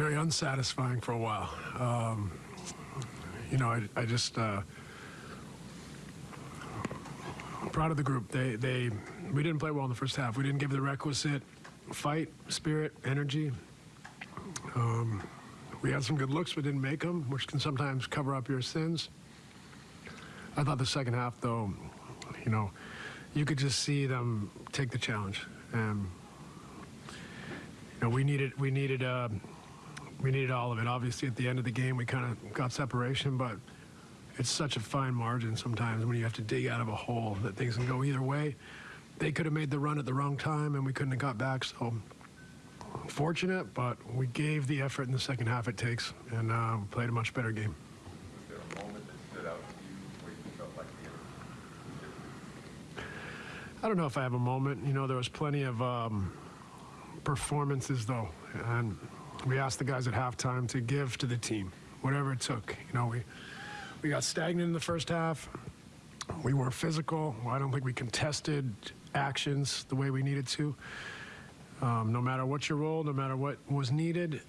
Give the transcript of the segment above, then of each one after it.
very unsatisfying for a while. Um, you know, I, I just uh, proud of the group. They they we didn't play well in the first half. We didn't give the requisite fight, spirit, energy. Um, we had some good looks, but didn't make them, which can sometimes cover up your sins. I thought the second half, though, you know, you could just see them take the challenge, and you know, we needed we needed uh, we needed all of it. Obviously, at the end of the game, we kind of got separation, but it's such a fine margin sometimes when you have to dig out of a hole that things can go either way. They could have made the run at the wrong time, and we couldn't have got back. So fortunate, but we gave the effort in the second half it takes, and uh, played a much better game. Was there a moment that stood out to you where you felt like the I don't know if I have a moment. You know, there was plenty of um, performances, though, and we asked the guys at halftime to give to the team, whatever it took. You know, we we got stagnant in the first half. We weren't physical. I don't think we contested actions the way we needed to. Um, no matter what your role, no matter what was needed,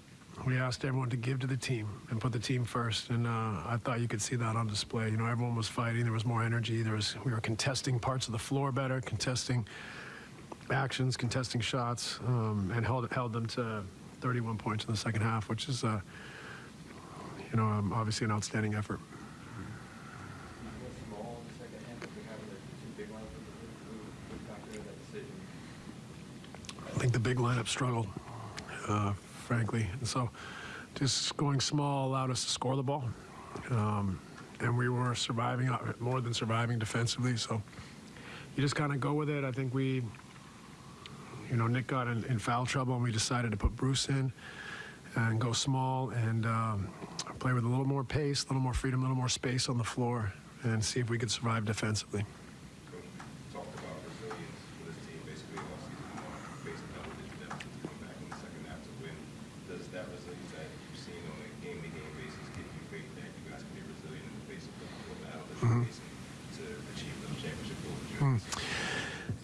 we asked everyone to give to the team and put the team first. And uh, I thought you could see that on display. You know, everyone was fighting. There was more energy. There was we were contesting parts of the floor better, contesting actions, contesting shots, um, and held held them to 31 points in the second half, which is, uh, you know, um, obviously an outstanding effort. I think the big lineup struggled, uh, frankly. And so just going small allowed us to score the ball. Um, and we were surviving, uh, more than surviving defensively. So you just kind of go with it. I think we, you know, Nick got in, in, foul trouble and we decided to put Bruce in and go small and um, play with a little more pace, a little more freedom, a little more space on the floor and see if we could survive defensively.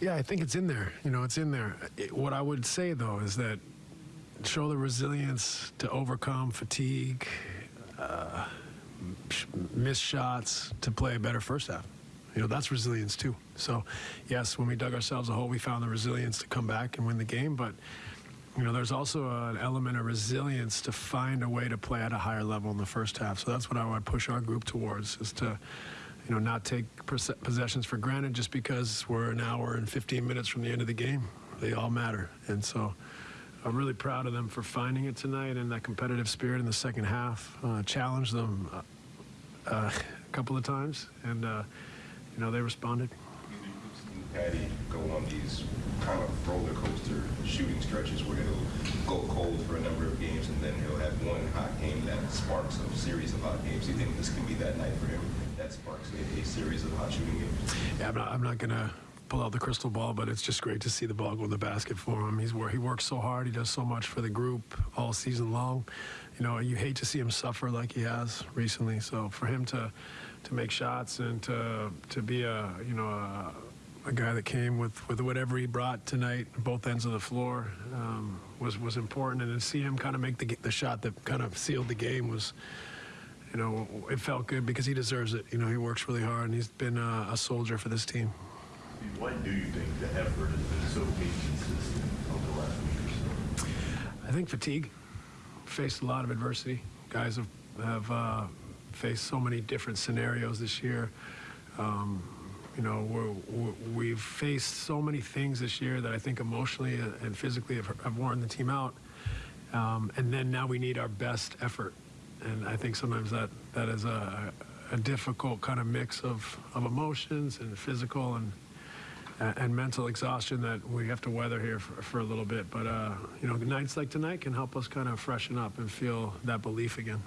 Yeah, I think it's in there. You know, it's in there. It, what I would say though is that show the resilience to overcome fatigue, uh, miss shots, to play a better first half. You know, that's resilience too. So, yes, when we dug ourselves a hole, we found the resilience to come back and win the game. But, you know, there's also an element of resilience to find a way to play at a higher level in the first half. So that's what I would push our group towards is to you know, not take possessions for granted just because we're an hour and 15 minutes from the end of the game. They all matter. And so I'm really proud of them for finding it tonight and that competitive spirit in the second half. Uh, challenged them uh, uh, a couple of times, and, uh, you know, they responded. Patty go on these kind of roller coaster shooting stretches where he'll go cold for a number of games and then he'll have one sparks a series of hot games. You think this can be that night for him? that sparks a, a series of hot shooting games. Yeah, I'm not, I'm not going to pull out the crystal ball, but it's just great to see the ball go in the basket for him. He's where he works so hard. He does so much for the group all season long. You know, you hate to see him suffer like he has recently. So for him to to make shots and to to be a you know a, a guy that came with with whatever he brought tonight, both ends of the floor, um, was was important. And to see him kind of make the the shot that kind of sealed the game was you know, it felt good because he deserves it. You know, he works really hard and he's been uh, a soldier for this team. Why do you think the effort has been so inconsistent over the last week or so? I think fatigue. Faced a lot of adversity. Guys have, have uh, faced so many different scenarios this year. Um, you know, we have faced so many things this year that I think emotionally and physically have, have worn the team out. Um, and then now we need our best effort and I think sometimes that that is a, a difficult kind of mix of, of emotions and physical and and mental exhaustion that we have to weather here for, for a little bit. But uh, you know, nights like tonight can help us kind of freshen up and feel that belief again.